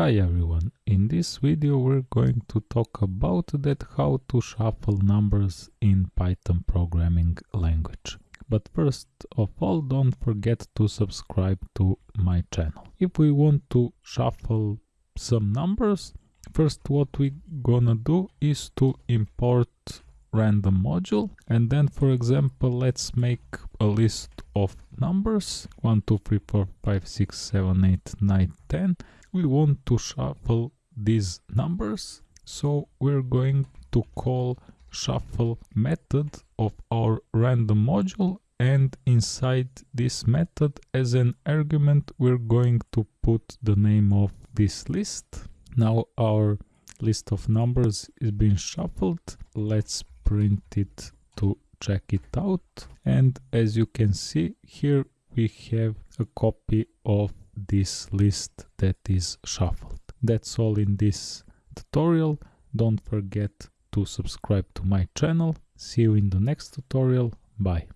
Hi everyone, in this video we're going to talk about that how to shuffle numbers in Python programming language. But first of all don't forget to subscribe to my channel. If we want to shuffle some numbers, first what we gonna do is to import random module. And then for example let's make a list of numbers. 1 2 3 4 5 6 7 8 9 10 we want to shuffle these numbers. So we're going to call shuffle method of our random module. And inside this method as an argument we're going to put the name of this list. Now our list of numbers is being shuffled. Let's print it to check it out and as you can see here we have a copy of this list that is shuffled. That's all in this tutorial. Don't forget to subscribe to my channel. See you in the next tutorial. Bye.